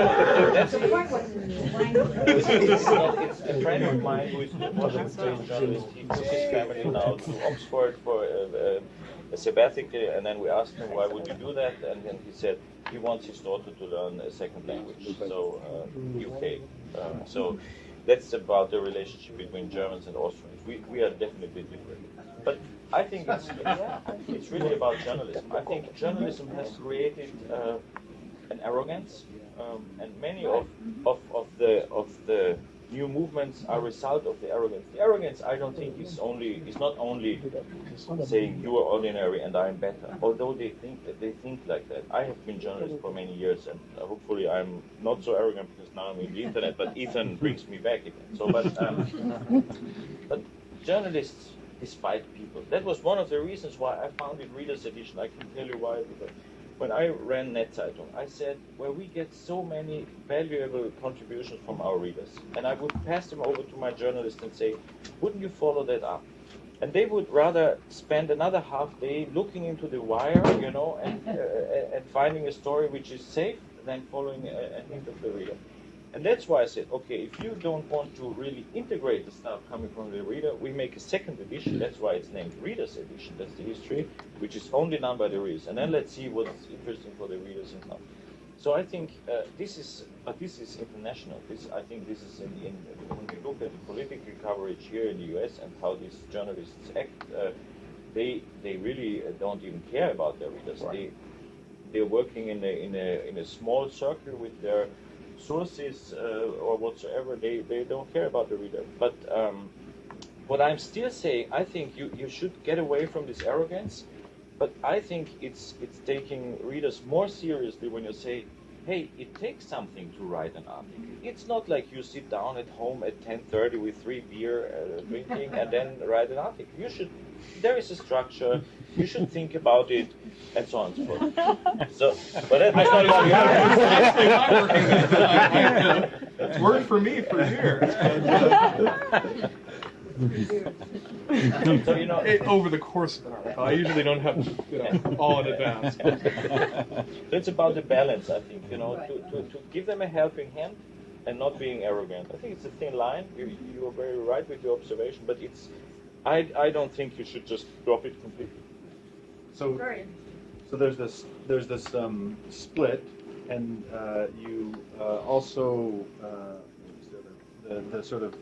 A: that's
F: The point was,
A: It's, it's, not, it's a friend of mine who is a Washington journalist. He took his family now to Oxford for a, a, a sabbatical, and then we asked him why would you do that, and then he said he wants his daughter to learn a second language, so uh, UK. Um, so that's about the relationship between Germans and Austrians. We, we are definitely different, but I think it's it's really about journalism. I think journalism has created uh, an arrogance, um, and many of, of, of the of the new movements are a result of the arrogance. The arrogance, I don't think, is only is not only saying you are ordinary and I am better. Although they think that they think like that. I have been journalist for many years, and uh, hopefully I'm not so arrogant because now I'm in the internet. But Ethan brings me back again. So, but um, but journalists despite people. That was one of the reasons why I founded Reader's Edition. I can tell you why. When I ran Netzeitung, I said, well, we get so many valuable contributions from our readers. And I would pass them over to my journalist and say, wouldn't you follow that up? And they would rather spend another half day looking into the wire, you know, and, uh, and finding a story which is safe than following a, a hint of the reader. And that's why I said, okay, if you don't want to really integrate the stuff coming from the reader, we make a second edition. That's why it's named Reader's Edition. That's the history, which is only done by the readers. And then let's see what's interesting for the readers and stuff. So I think uh, this is, but this is international. This, I think, this is in, in when we look at the political coverage here in the U.S. and how these journalists act. Uh, they they really don't even care about their readers. They they're working in a in a in a small circle with their sources uh, or whatsoever, they, they don't care about the reader. But um, what I'm still saying, I think you, you should get away from this arrogance. But I think it's it's taking readers more seriously when you say, hey, it takes something to write an article. It's not like you sit down at home at 10:30 with three beer uh, drinking and then write an article. You should. There is a structure. You should think about it, and so on and so forth. So, but that- that's not about the
C: Actually, working it. I- I- It's worked for me for years.
A: So you know,
C: It- over the course of an article, I usually don't have you know all in advance.
A: so it's about the balance, I think, you know, to, to, to give them a helping hand and not being arrogant. I think it's a thin line. You, you are very right with your observation, but it's, I, I don't think you should just drop it completely.
B: So, so there's this, there's this um, split, and uh, you uh, also uh, the, the, the sort of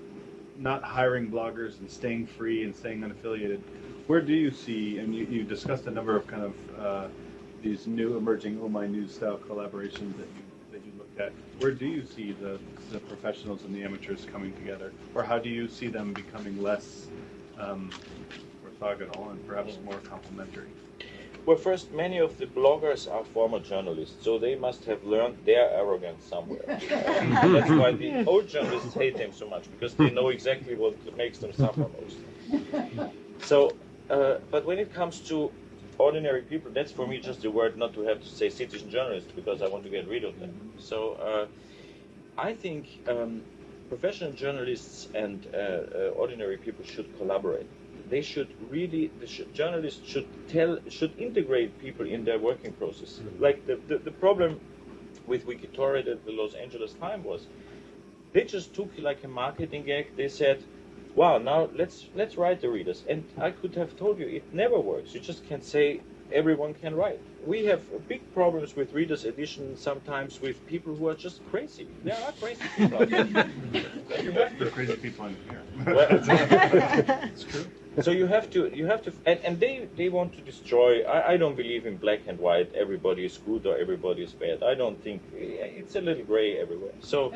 B: not hiring bloggers and staying free and staying unaffiliated. Where do you see, and you, you discussed a number of kind of uh, these new emerging My News style collaborations that you that you looked at. Where do you see the, the professionals and the amateurs coming together, or how do you see them becoming less um, orthogonal and perhaps more complementary?
A: Well, first, many of the bloggers are former journalists, so they must have learned their arrogance somewhere. That's why the old journalists hate them so much because they know exactly what makes them suffer most. So, uh, but when it comes to ordinary people, that's for me just a word not to have to say citizen journalists because I want to get rid of them. So, uh, I think um, professional journalists and uh, uh, ordinary people should collaborate. They should really, the sh- journalists should tell, should integrate people in their working process. Mm-hmm. Like the, the, the problem with Wikitorial at the Los Angeles Times was, they just took like a marketing gag. They said, "Wow, now let's let's write the readers." And I could have told you it never works. You just can't say everyone can write. We have big problems with readers edition sometimes with people who are just crazy. There are crazy people out there.
B: You met the crazy people in here.
C: It's true.
A: so you have to you have to and, and they they want to destroy I, I don't believe in black and white everybody is good or everybody is bad. I don't think eh, it's a little gray everywhere. So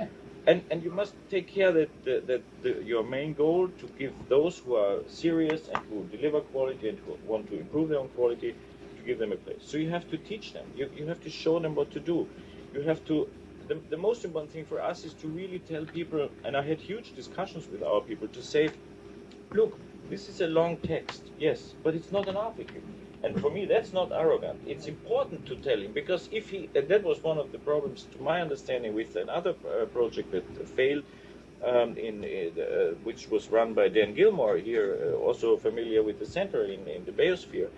A: and and you must take care that the, that the, your main goal to give those who are serious and who deliver quality and who want to improve their own quality to give them a place. So you have to teach them. You, you have to show them what to do. You have to the, the most important thing for us is to really tell people and i had huge discussions with our people to say look, this is a long text, yes, but it's not an article. And for me, that's not arrogant. It's important to tell him because if he, and that was one of the problems, to my understanding, with another uh, project that failed, um, in uh, which was run by Dan Gillmor here, uh, also familiar with the center in, in the Bayosphere.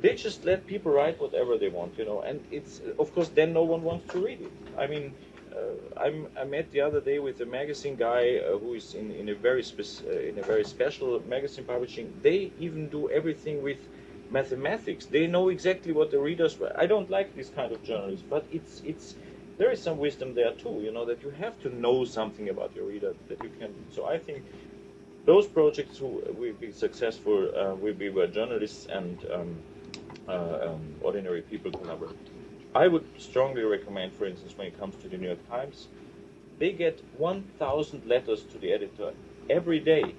A: They just let people write whatever they want, you know, and it's of course then no one wants to read it. I mean, uh, I'm, I met the other day with a magazine guy uh, who is in, in a very uh, in a very special magazine publishing. They even do everything with mathematics. They know exactly what the readers. Were. I don't like this kind of journalism, but it's it's there is some wisdom there too. You know that you have to know something about your reader that you can. So I think those projects who will be successful uh, will be where journalists and um, uh, um, ordinary people collaborate. I would strongly recommend, for instance, when it comes to the New York Times, they get 1,000 letters to the editor every day.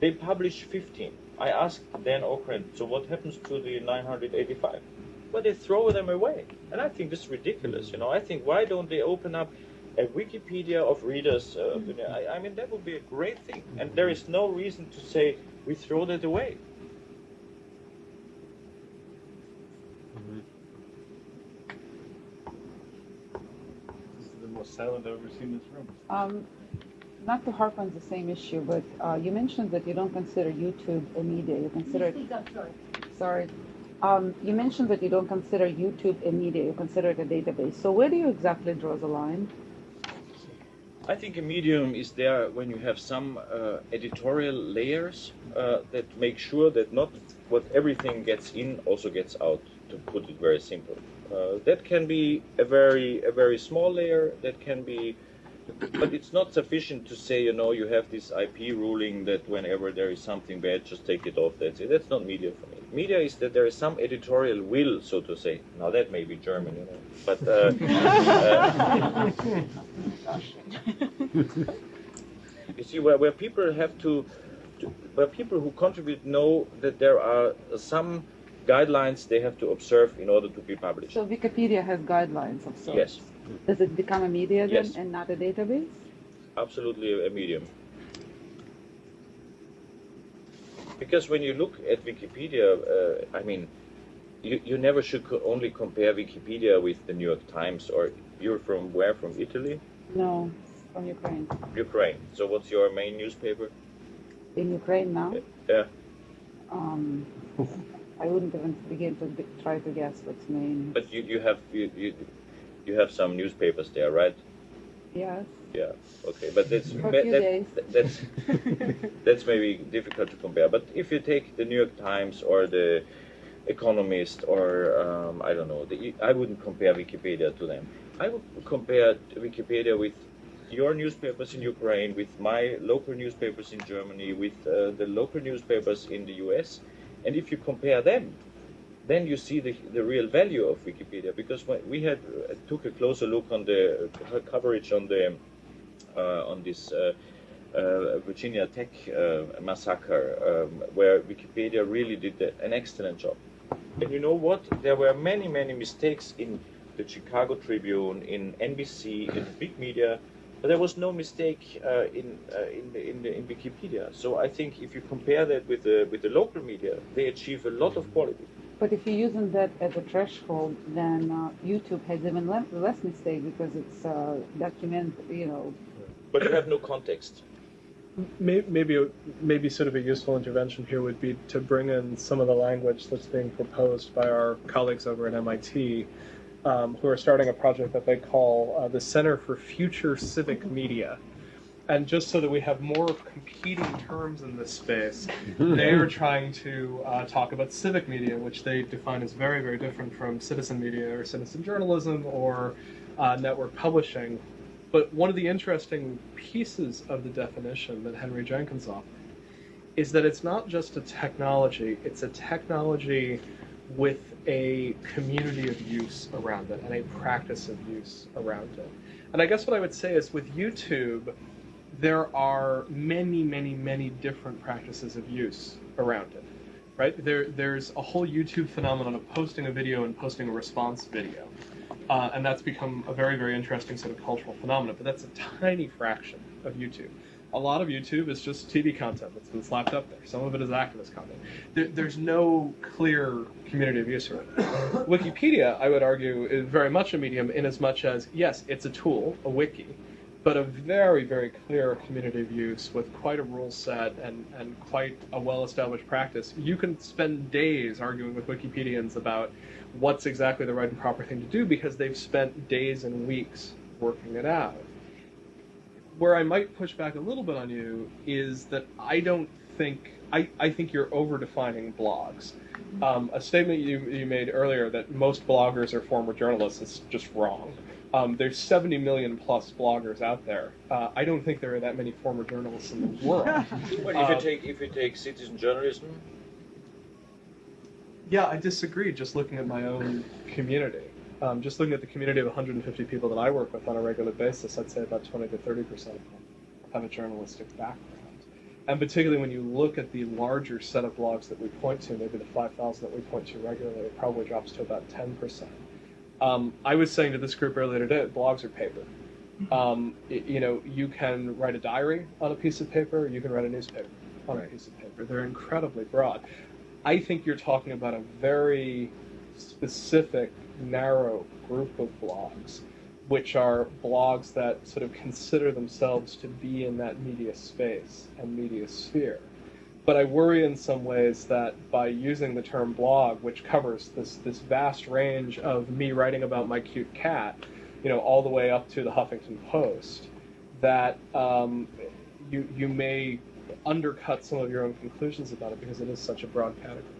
A: They publish 15. I asked Dan Okrent, so what happens to the 985? Well, they throw them away. And I think this is ridiculous. You know, I think why don't they open up a Wikipedia of readers? Uh, I, I mean, that would be a great thing. And there is no reason to say we throw that away.
B: This is the most silent I've ever seen in this room.
H: Um, not to harp on the same issue, but uh, you mentioned that you don't consider YouTube a media. You consider it,
D: Speak up, sorry.
H: sorry. Um, you mentioned that you don't consider YouTube a media. You consider it a database. So where do you exactly draw the line?
A: I think a medium is there when you have some uh, editorial layers uh, that make sure that not what everything gets in also gets out. To put it very simple, uh, that can be a very a very small layer. That can be, but it's not sufficient to say you know you have this IP ruling that whenever there is something bad, just take it off. That's it. That's not media for me. Media is that there is some editorial will, so to say. Now that may be German, you know, but. Uh, uh, you see, where, where people have to, to, where people who contribute know that there are some guidelines they have to observe in order to be published.
H: So Wikipedia has guidelines of sorts.
A: Yes,
H: Does it become a media then
A: Yes.
H: and not a database?
A: absolutely a, a medium. Because when you look at Wikipedia, uh, I mean, you, you never should co- only compare Wikipedia with the New York Times or you're from where? From Italy?
H: No, from Ukraine.
A: Ukraine. So what's your main newspaper?
H: In Ukraine now?
A: Yeah.
H: Um, I wouldn't even begin to be, try to guess what's main.
A: But you, you have you, you you have some newspapers there, right?
H: Yes.
A: Yeah. Okay, but that's
H: For a
A: that-
H: few
A: that-
H: days.
A: that's that's maybe difficult to compare. But if you take the New York Times or the Economist or um, I don't know, the, I wouldn't compare Wikipedia to them. I would compare Wikipedia with your newspapers in Ukraine, with my local newspapers in Germany, with uh, the local newspapers in the U.S. And if you compare them, then you see the, the real value of Wikipedia. Because we had uh, took a closer look on the coverage on the uh, on this uh, uh, Virginia Tech uh, massacre, um, where Wikipedia really did an excellent job. And you know what? There were many, many mistakes in the Chicago Tribune, in NBC, in big media, but there was no mistake uh, in uh, in, the, in, the, in Wikipedia. So I think if you compare that with the with the local media, they achieve a lot of quality.
H: But if you're using that as a threshold, then uh, YouTube has even le- less mistake because it's uh, document, you know,
A: But you have no context.
C: Maybe, maybe sort of a useful intervention here would be to bring in some of the language that's being proposed by our colleagues over at MIT, um, who are starting a project that they call uh, the Center for Future Civic Media. And just so that we have more competing terms in this space, they are trying to uh, talk about civic media, which they define as very, very different from citizen media or citizen journalism or uh, network publishing. But one of the interesting pieces of the definition that Henry Jenkins offered is that it's not just a technology, it's a technology with a community of use around it and a practice of use around it. And I guess what I would say is with YouTube, there are many, many, many different practices of use around it. Right? There, there's a whole YouTube phenomenon of posting a video and posting a response video. Uh, and that's become a very, very interesting sort of cultural phenomenon. But that's a tiny fraction of YouTube. A lot of YouTube is just TV content that's been slapped up there. Some of it is activist content. There, there's no clear community of use for it. Wikipedia, I would argue, is very much a medium in as much as, yes, it's a tool, a wiki, but a very, very clear community of use with quite a rule set and, and quite a well established practice. You can spend days arguing with Wikipedians about what's exactly the right and proper thing to do because they've spent days and weeks working it out. Where I might push back a little bit on you is that I don't think I, I think you're over defining blogs. Um, a statement you, you made earlier that most bloggers are former journalists is just wrong. Um, there's 70 million plus bloggers out there. Uh, I don't think there are that many former journalists in the world.
A: Well, if you
C: Uh,
A: take if you take citizen journalism,
C: Yeah, I disagree. Just looking at my own community, um, just looking at the community of 150 people that I work with on a regular basis, I'd say about 20 to 30 percent of them have a journalistic background. And particularly when you look at the larger set of blogs that we point to, maybe the 5,000 that we point to regularly, it probably drops to about 10 percent. Um, I was saying to this group earlier today, blogs are paper. Um, y- you know, you can write a diary on a piece of paper, you can write a newspaper on a piece of paper. They're incredibly broad. I think you're talking about a very specific, narrow group of blogs, which are blogs that sort of consider themselves to be in that media space and media sphere. But I worry in some ways that by using the term blog, which covers this, this vast range of me writing about my cute cat, you know, all the way up to the Huffington Post, that um, you, you may undercut some of your own conclusions about it because it is such a broad category.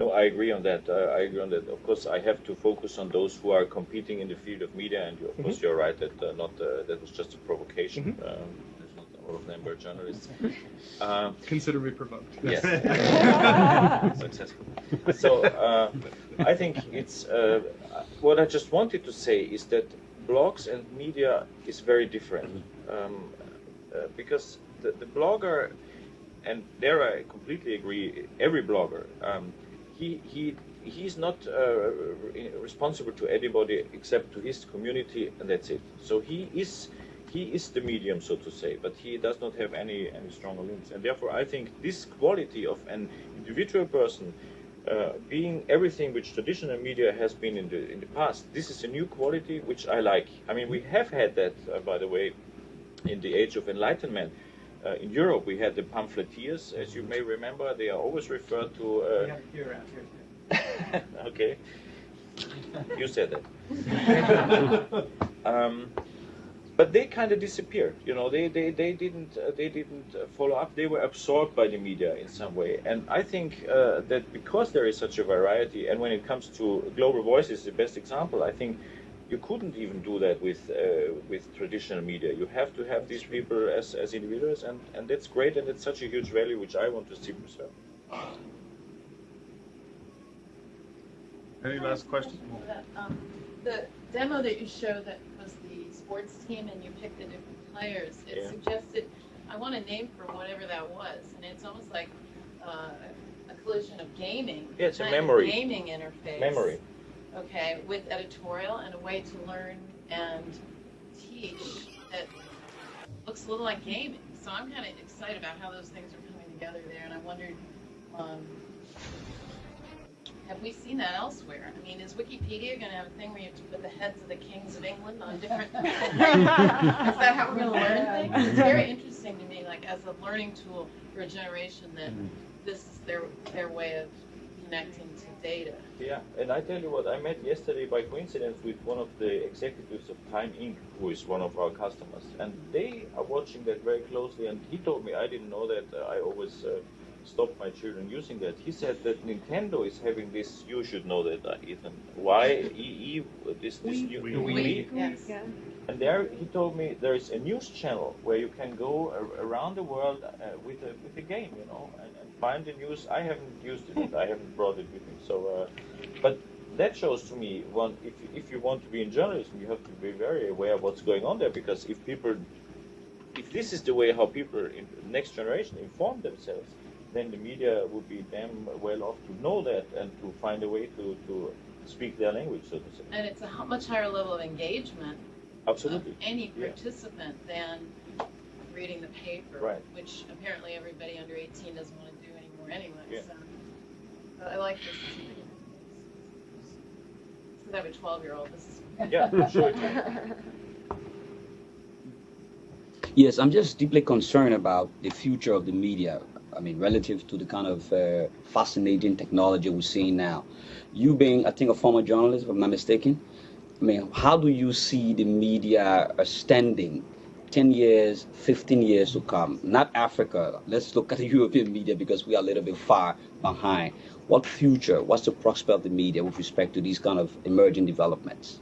A: No, I agree on that. Uh, I agree on that. Of course, I have to focus on those who are competing in the field of media, and you, of course, you're right that uh, not uh, that was just a provocation.
C: Mhm.
A: Um, there's not all of them were journalists. Um,
C: Consider me provoked.
A: Yes. Successful. So uh, I think it's uh, what I just wanted to say is that blogs and media is very different um, uh, because the, the blogger, and there I completely agree. Every blogger, um, he he he's not uh, responsible to anybody except to his community, and that's it. So he is he is the medium, so to say, but he does not have any any stronger links, and therefore I think this quality of an individual person. Uh, being everything which traditional media has been in the in the past, this is a new quality which I like. I mean, we have had that, uh, by the way, in the age of enlightenment. Uh, in Europe, we had the pamphleteers, as you may remember. They are always referred to. Uh, okay, you said that. um, but they kind of disappeared. You know, they they, they didn't uh, they didn't uh, follow up. They were absorbed by the media in some way. And I think uh, that because there is such a variety, and when it comes to global voices, the best example. I think you couldn't even do that with uh, with traditional media. You have to have these people as, as individuals, and, and that's great, and it's such a huge value which I want to see preserved.
B: Any last questions?
G: That, um, The demo that you showed that was the sports team and you picked the different players, it
A: Yeah.
G: suggested, I want a name for whatever that was, and it's almost like uh, a collision of gaming.
A: Yeah, it's a
G: kind of
A: memory.
G: Gaming interface.
A: Memory.
G: Okay, with editorial and a way to learn and teach that looks a little like gaming. So I'm kind of excited about how those things are coming together there, and I wondered, um, have we seen that elsewhere? I mean, is Wikipedia going to have a thing where you have to put the heads of the kings of England on different? is that how we're going to learn things? It's very interesting to me, like as a learning tool for a generation that this is their their way of connecting to data.
A: Yeah, and I tell you what, I met yesterday by coincidence with one of the executives of Time Inc., who is one of our customers, and they are watching that very closely. And he told me I didn't know that. Uh, I always uh, stop my children using that. He said that Nintendo is having this. You should know that, uh, Ethan. Y E E. This this new
B: Wii.
A: Wii.
G: Yes.
A: And there, he told me there is a news channel where you can go ar- around the world uh, with a with a game, you know, and, and find the news. I haven't used it. I haven't brought it with me. So, uh, but that shows to me one if you- if you want to be in journalism, you have to be very aware of what's going on there because if people, if this is the way how people in the next generation inform themselves, then the media would be damn well off to know that and to find a way to to speak their language, so to say.
G: And it's a much higher level of engagement
A: Absolutely.
G: of any
A: Yeah.
G: participant than reading the paper,
A: Right.
G: which apparently everybody under 18 doesn't want to do anymore anyway.
A: Yeah.
G: So but I like this. Because I have a 12 year old. This is
A: Yeah, sure.
I: Yes, I'm just deeply concerned about the future of the media. I mean, relative to the kind of uh, fascinating technology we're seeing now. You being, I think, a former journalist, if I'm not mistaken, I mean, how do you see the media uh, standing 10 years, 15 years to come? Not Africa. Let's look at the European media because we are a little bit far behind. What future, what's the prospect of the media with respect to these kind of emerging developments?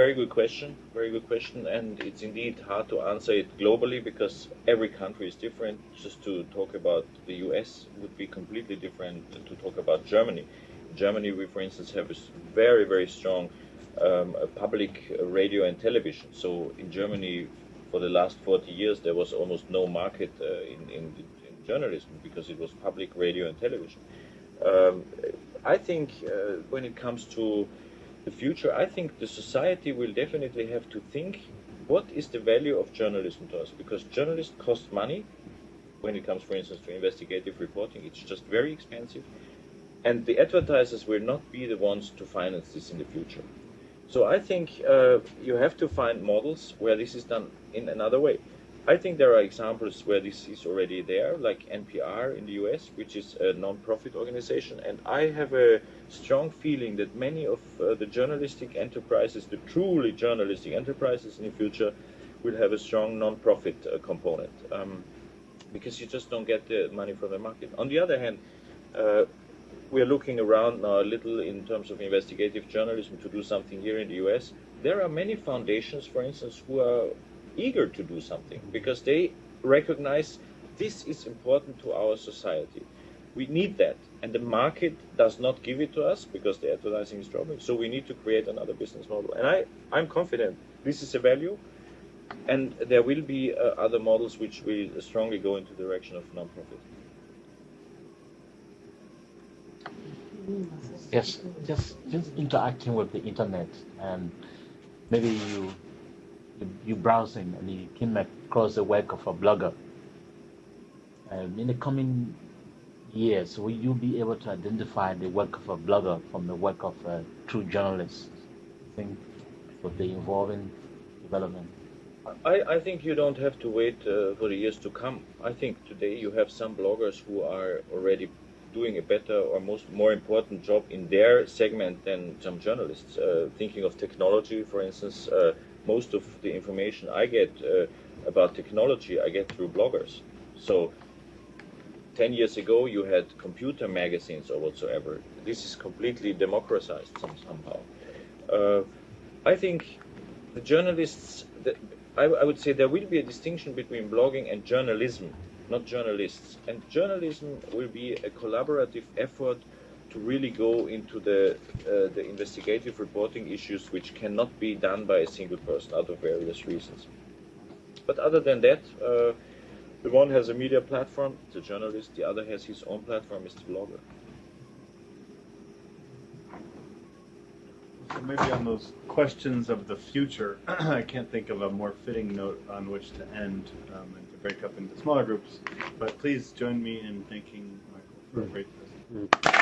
A: Very good question. Very good question, and it's indeed hard to answer it globally because every country is different. Just to talk about the U.S. would be completely different to talk about Germany. Germany, we, for instance, have a very, very strong um, public radio and television. So in Germany, for the last 40 years, there was almost no market uh, in, in, in journalism because it was public radio and television. Um, I think uh, when it comes to the future, I think the society will definitely have to think what is the value of journalism to us? Because journalists cost money when it comes, for instance, to investigative reporting. It's just very expensive. And the advertisers will not be the ones to finance this in the future. So I think uh, you have to find models where this is done in another way. I think there are examples where this is already there, like NPR in the US, which is a non-profit organization, and I have a strong feeling that many of uh, the journalistic enterprises, the truly journalistic enterprises in the future, will have a strong non-profit uh, component, um, because you just don't get the money from the market. On the other hand, uh, we are looking around now a little in terms of investigative journalism to do something here in the US. There are many foundations, for instance, who are eager to do something because they recognize this is important to our society. We need that, and the market does not give it to us because the advertising is dropping. So we need to create another business model. And I, I'm confident this is a value, and there will be uh, other models which will strongly go into the direction of non-profit.
J: Yes, just just interacting with the internet and maybe you you, browsing and you came across the work of a blogger. Um, in the coming years, will you be able to identify the work of a blogger from the work of a true journalist? I think with the evolving development.
A: I, I think you don't have to wait uh, for the years to come. I think today you have some bloggers who are already doing a better or most more important job in their segment than some journalists. Uh, thinking of technology, for instance, uh, most of the information I get uh, about technology I get through bloggers. So. 10 years ago, you had computer magazines or whatsoever. This is completely democratized some, somehow. Uh, I think the journalists, the, I, I would say there will be a distinction between blogging and journalism, not journalists. And journalism will be a collaborative effort to really go into the, uh, the investigative reporting issues which cannot be done by a single person out of various reasons. But other than that, uh, the one has a media platform, the journalist, the other has his own platform, is the blogger.
B: So maybe on those questions of the future, I can't think of a more fitting note on which to end um, and to break up into smaller groups. But please join me in thanking Michael for a great presentation.